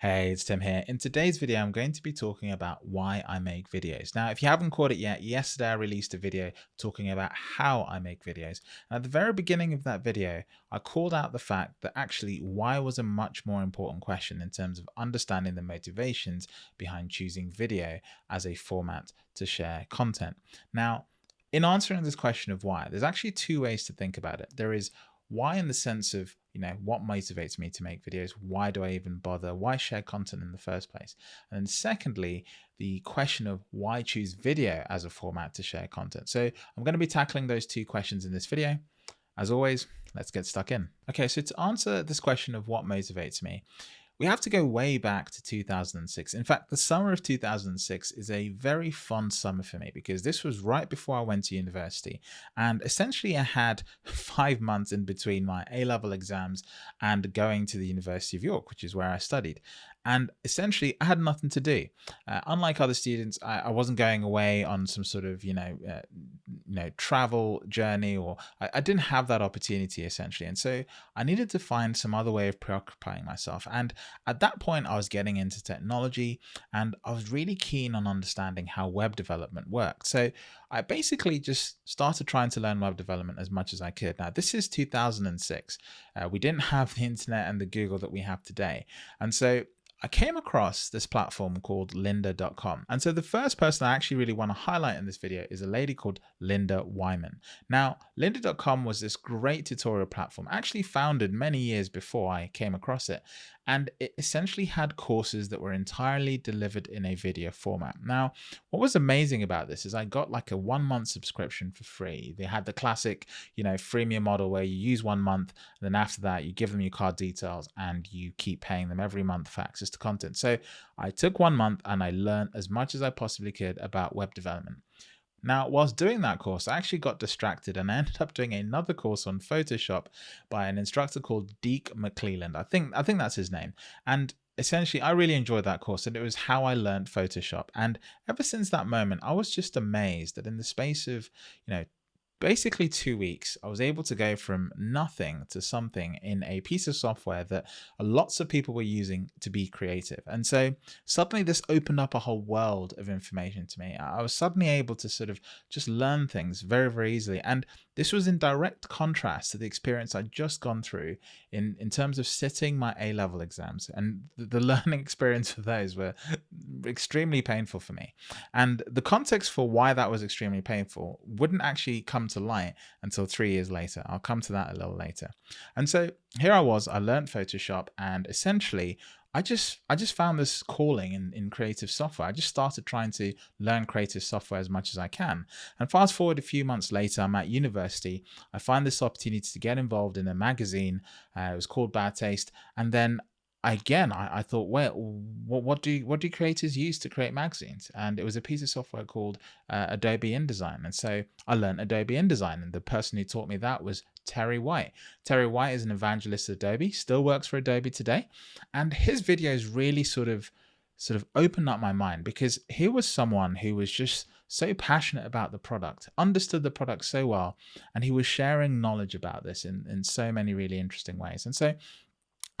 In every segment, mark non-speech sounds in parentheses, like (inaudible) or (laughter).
Hey, it's Tim here. In today's video, I'm going to be talking about why I make videos. Now, if you haven't caught it yet, yesterday I released a video talking about how I make videos. And at the very beginning of that video, I called out the fact that actually why was a much more important question in terms of understanding the motivations behind choosing video as a format to share content. Now, in answering this question of why, there's actually two ways to think about it. There is why in the sense of you know what motivates me to make videos? Why do i even bother? Why share content in the first place? And then secondly the question of why choose video as a format to share content. So i'm going to be tackling those two questions in this video. As always let's get stuck in. Okay so to answer this question of what motivates me we have to go way back to 2006. In fact, the summer of 2006 is a very fun summer for me because this was right before I went to university. And essentially, I had (laughs) five months in between my A level exams and going to the University of York, which is where I studied and essentially I had nothing to do. Uh, unlike other students, I, I, wasn't going away on some sort of you know uh, you know travel journey, or I, I, didn't have that opportunity essentially, and so I needed to find some other way of preoccupying myself. And at that point, I was getting into technology, and I was really keen on understanding how web development worked. So I basically just started trying to learn web development as much as I could. Now this is 2006. Uh, we didn't have the internet and the Google that we have today, and so I came across this platform called lynda.com. And so the first person I actually really want to highlight in this video is a lady called Lynda Weinman. Now, lynda.com was this great tutorial platform, actually founded many years before I came across it and it essentially had courses that were entirely delivered in a video format. Now, what was amazing about this is I got like a one month subscription for free. They had the classic, you know, freemium model where you use one month, and then after that, you give them your card details and you keep paying them every month for access to content. So I took one month and I learned as much as I possibly could about web development. Now, whilst doing that course, I actually got distracted and I ended up doing another course on Photoshop by an instructor called Deke McClelland. I think I think that's his name. And essentially, I really enjoyed that course and it was how I learned Photoshop. And ever since that moment, I was just amazed that in the space of, you know, basically two weeks, I was able to go from nothing to something in a piece of software that lots of people were using to be creative. And so suddenly this opened up a whole world of information to me. I was suddenly able to sort of just learn things very, very easily. And this was in direct contrast to the experience I'd just gone through in, in terms of sitting my A-level exams. And the, the (laughs) learning experience of those were extremely painful for me. And the context for why that was extremely painful wouldn't actually come to light until three years later. I'll come to that a little later. And so here I was, I learned Photoshop and essentially I just I just found this calling in, in creative software. I just started trying to learn creative software as much as I can. And fast forward a few months later, I'm at university. I find this opportunity to get involved in a magazine. Uh, it was called Bad Taste. And then again, I, I thought, well, what, what do what do creators use to create magazines? And it was a piece of software called uh, Adobe InDesign. And so I learned Adobe InDesign, and the person who taught me that was Terry White. Terry White is an evangelist at Adobe, still works for Adobe today, and his videos really sort of sort of opened up my mind because here was someone who was just so passionate about the product, understood the product so well, and he was sharing knowledge about this in, in so many really interesting ways. And so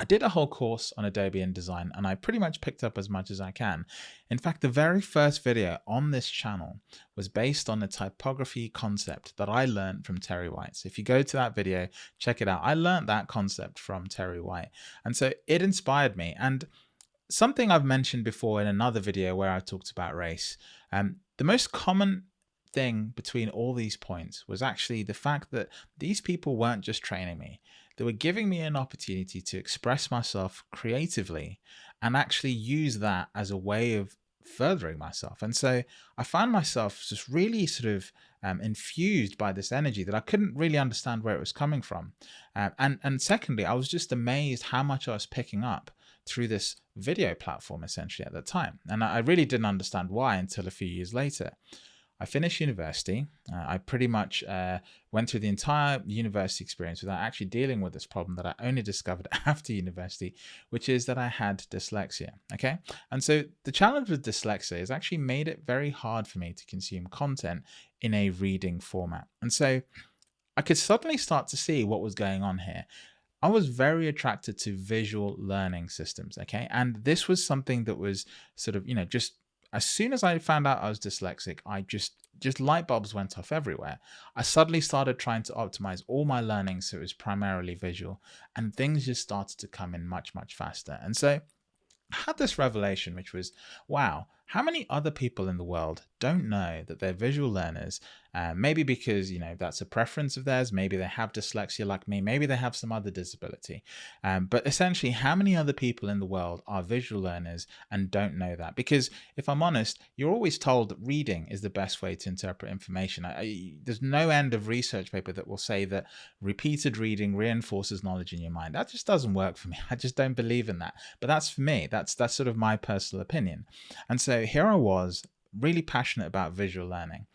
I did a whole course on Adobe InDesign and I pretty much picked up as much as I can. In fact, the very first video on this channel was based on the typography concept that I learned from Terry White. So if you go to that video, check it out. I learned that concept from Terry White. And so it inspired me. And something I've mentioned before in another video where I talked about race, um, the most common thing between all these points was actually the fact that these people weren't just training me. They were giving me an opportunity to express myself creatively and actually use that as a way of furthering myself. And so I found myself just really sort of um, infused by this energy that I couldn't really understand where it was coming from. Uh, and, and secondly, I was just amazed how much I was picking up through this video platform essentially at that time. And I really didn't understand why until a few years later. I finished university. Uh, I pretty much uh, went through the entire university experience without actually dealing with this problem that I only discovered (laughs) after university, which is that I had dyslexia. Okay. And so the challenge with dyslexia has actually made it very hard for me to consume content in a reading format. And so I could suddenly start to see what was going on here. I was very attracted to visual learning systems. Okay. And this was something that was sort of, you know, just as soon as I found out I was dyslexic, I just just light bulbs went off everywhere. I suddenly started trying to optimize all my learning so it was primarily visual and things just started to come in much, much faster. And so I had this revelation, which was, wow, how many other people in the world don't know that they're visual learners? Uh, maybe because, you know, that's a preference of theirs. Maybe they have dyslexia like me. Maybe they have some other disability. Um, but essentially, how many other people in the world are visual learners and don't know that? Because if I'm honest, you're always told that reading is the best way to interpret information. I, I, there's no end of research paper that will say that repeated reading reinforces knowledge in your mind. That just doesn't work for me. (laughs) I just don't believe in that. But that's for me. That's that's sort of my personal opinion. And so here I was, really passionate about visual learning.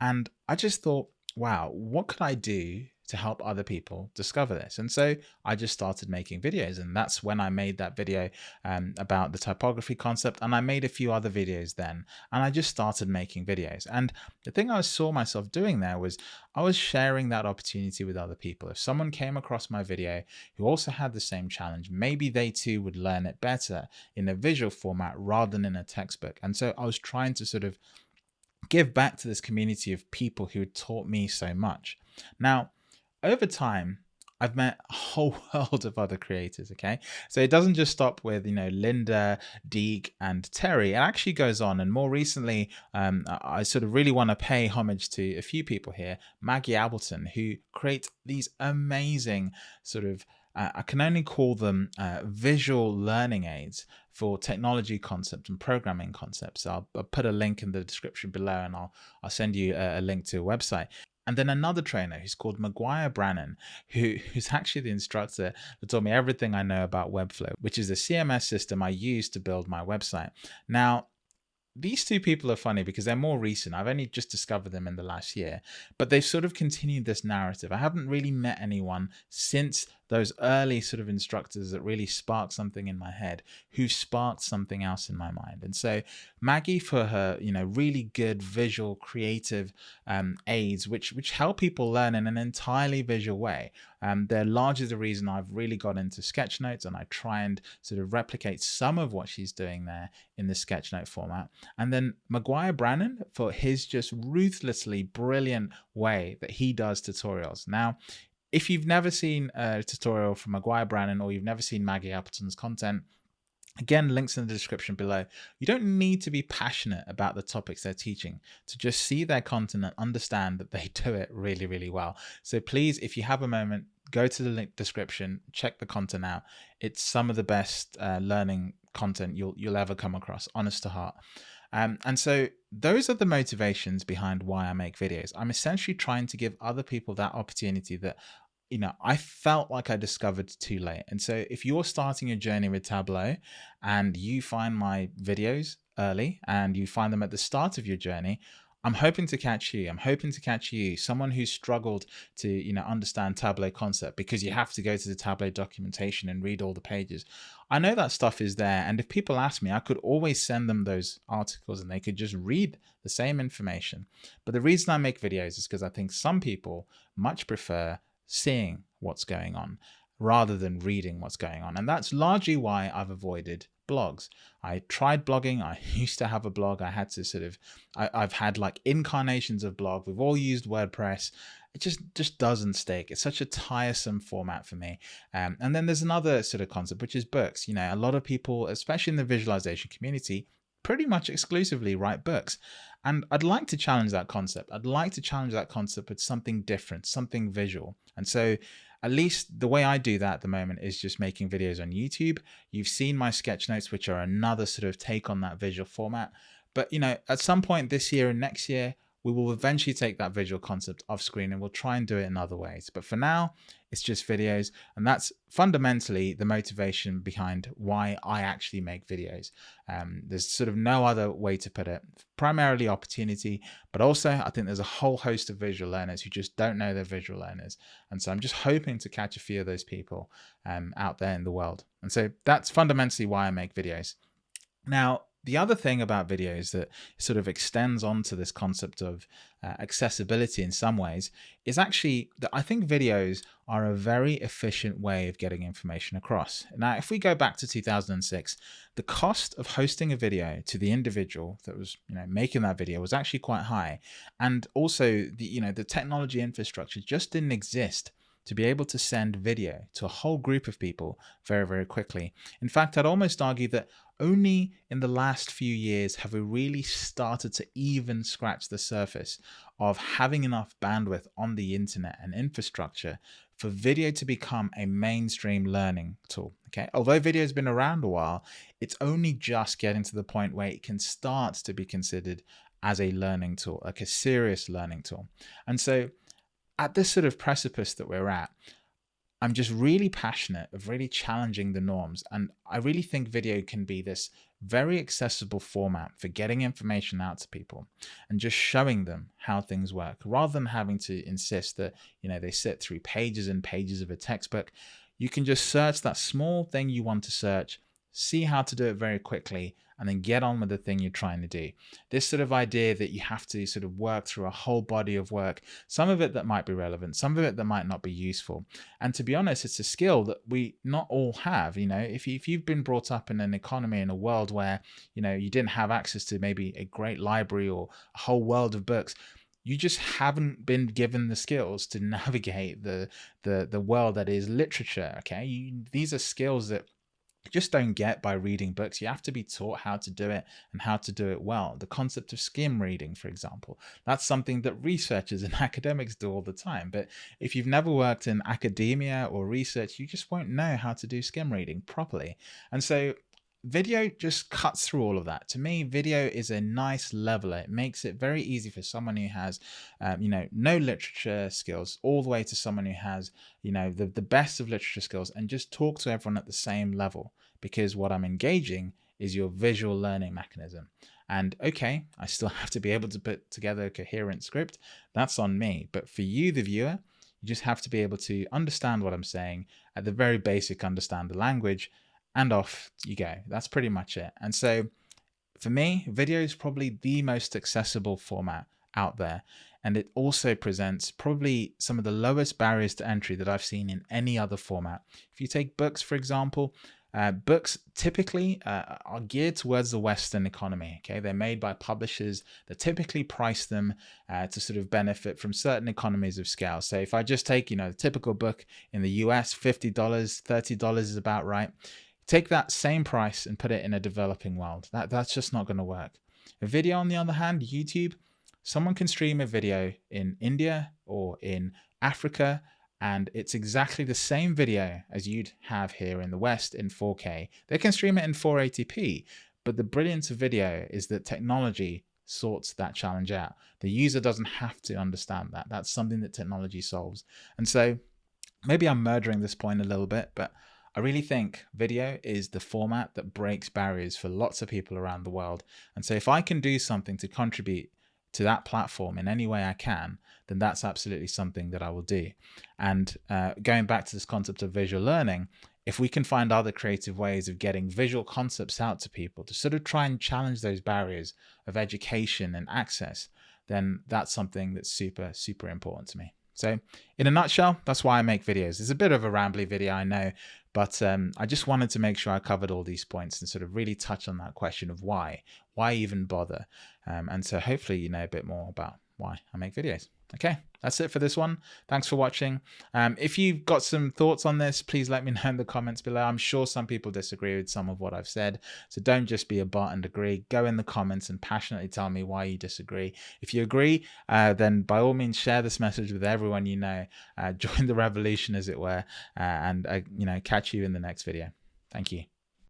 And I just thought, wow, what could I do to help other people discover this. And so I just started making videos and that's when I made that video um, about the typography concept and I made a few other videos then and I just started making videos. And the thing I saw myself doing there was I was sharing that opportunity with other people. If someone came across my video who also had the same challenge, maybe they too would learn it better in a visual format rather than in a textbook. And so I was trying to sort of give back to this community of people who taught me so much. Now, over time, I've met a whole (laughs) world of other creators. Okay. So it doesn't just stop with, you know, Lynda, Deke and Terry. It actually goes on. And more recently, um, I sort of really want to pay homage to a few people here, Maggie Appleton, who create these amazing sort of uh, I can only call them uh, visual learning aids for technology concepts and programming concepts. I'll, I'll, put a link in the description below and I'll, I'll send you a, a link to a website. And then another trainer who's called McGuire Brannon, who, (laughs) who's actually the instructor that taught me everything I know about Webflow, which is a CMS system I use to build my website. Now, these two people are funny because they're more recent. I've only just discovered them in the last year, but they've sort of continued this narrative. I haven't really met anyone since those early sort of instructors that really sparked something in my head, who sparked something else in my mind. And so Maggie for her, you know, really good visual creative um, aids, which, which help people learn in an entirely visual way. Um, they're largely the reason I've really got into sketchnotes and I try and sort of replicate some of what she's doing there in the sketchnote format. And then McGuire Brannon for his just ruthlessly brilliant way that he does tutorials. Now, if you've never seen a tutorial from McGuire Brannon or you've never seen Maggie Appleton's content, Again, links in the description below. You don't need to be passionate about the topics they're teaching to just see their content and understand that they (laughs) do it really, really well. So please, if you have a moment, go to the link description, check the content out. It's some of the best uh, learning content you'll you'll ever come across, honest to heart. Um, and so those are the motivations behind why I make videos. I'm essentially trying to give other people that opportunity that you know, I felt like I discovered too late. And so if you're starting your journey with Tableau and you find my videos early and you find them at the start of your journey, I'm hoping to catch you. I'm hoping to catch you, someone who's struggled to, you know, understand Tableau concept because you have to go to the Tableau documentation and read all the pages. I know that stuff is there. And if people ask me, I could always send them those articles and they could just read the same information. But the reason I make videos is because I think some people much prefer seeing what's going on rather than reading what's going on. And that's largely why I've avoided blogs. I tried blogging. I (laughs) used to have a blog. I had to sort of, I, have had like incarnations of blog. We've all used WordPress. It just, just doesn't stick. It's such a tiresome format for me. Um, and then there's another sort of concept, which is books. You know, a lot of people, especially in the visualization community, pretty much exclusively write books. And I'd like to challenge that concept. I'd like to challenge that concept with something different, something visual. And so at least the way I do that at the moment is just making videos on YouTube. You've seen my sketch notes, which are another sort of take on that visual format. But, you know, at some point this year and next year, we will eventually take that visual concept off screen and we'll try and do it in other ways. But for now, it's just videos. And that's fundamentally the motivation behind why I actually make videos. Um, there's sort of no other way to put it. Primarily opportunity, but also I think there's a whole host of visual learners who just don't know they're visual learners. And so I'm just hoping to catch a few of those people um, out there in the world. And so that's fundamentally why I make videos. Now, the other thing about videos that sort of extends onto this concept of uh, accessibility in some ways is actually that I think videos are a very efficient way of getting information across. Now, if we go back to 2006, the cost of hosting a video to the individual that was, you know, making that video was actually quite high. And also the, you know, the technology infrastructure just didn't exist to be able to send video to a whole group of people very, very quickly. In fact, I'd almost argue that only in the last few years have we really started to even scratch the surface of having enough bandwidth on the internet and infrastructure for video to become a mainstream learning tool. Okay, although video has been around a while, it's only just getting to the point where it can start to be considered as a learning tool, like a serious learning tool. And so at this sort of precipice that we're at, I'm just really passionate of really challenging the norms. And I really think video can be this very accessible format for getting information out to people and just showing them how things work rather than having to insist that, you know, they sit through pages and pages of a textbook. You can just search that small thing you want to search, see how to do it very quickly, and then get on with the thing you're trying to do. This sort of idea that you have to sort of work through a whole body of work, some of it that might be relevant, some of it that might not be useful. And to be honest, it's a skill that we not all have. You know, if, you, if you've been brought up in an economy in a world where, you know, you didn't have access to maybe a great library or a whole world of books, you just haven't been given the skills to (laughs) navigate the the the world that is literature okay you, these are skills that just don't get by reading books. You have to be taught how to do it and how to do it well. The concept of skim reading, for example, that's something that researchers and (laughs) academics do all the time. But if you've never worked in academia or research, you just won't know how to do skim reading properly. And so video just cuts through all of that. To me, video is a nice leveler. It makes it very easy for someone who has, um, you know, no literature skills all the way to someone who has, you know, the, the best of literature skills and just talk to everyone at the same level because what I'm engaging is your visual learning mechanism. And okay, I still (laughs) have to be able to put together a coherent script. That's on me. But for you, the viewer, you just have to be able to understand what I'm saying at the very basic, understand the language and off you go. That's pretty much it. And so for me, video is probably the most accessible format out there. And it also presents probably some of the lowest barriers to entry that I've seen in any other format. If you take books, for example, uh, books typically uh, are geared towards the Western economy. Okay, they're made by publishers that typically price them uh, to sort of benefit from certain economies of scale. So if I just take, you know, the typical book in the US, fifty dollars, thirty dollars is about right. Take that same price and put it in a developing world. That, that's just not going to work. A video, on the other hand, YouTube, someone can stream a video in India or in Africa, and it's exactly the same video as you'd have here in the West in 4K. They can stream it in 480p, but the brilliance of video is that technology sorts that challenge out. The user doesn't have to understand that. That's something that technology solves. And so maybe I'm murdering this point a little bit, but I really think video is the format that breaks barriers for lots of people around the world. And so if I can do something to contribute to that platform in any way I can, then that's absolutely something that I will do. And uh, going back to this concept of visual learning, if we can find other creative ways of getting visual concepts out to people to sort of try and challenge those barriers of education and access, then that's something that's super, super important to me. So in a nutshell, that's why I make videos. It's a bit of a rambly video, I know, but um, I just wanted to make sure I covered all these points and sort of really touch on that question of why, why even bother? Um, and so hopefully you know a bit more about why I make videos. Okay, that's it for this one. Thanks for watching. Um, if you've got some thoughts on this, please let me know in the comments below. I'm sure some people disagree with some of what I've said. So don't just be a bot and agree. Go in the comments and passionately tell me why you disagree. If you agree, uh, then by all means share this message with everyone you know. Uh, (laughs) join the revolution, as it were, uh, and uh, you know catch you in the next video. Thank you.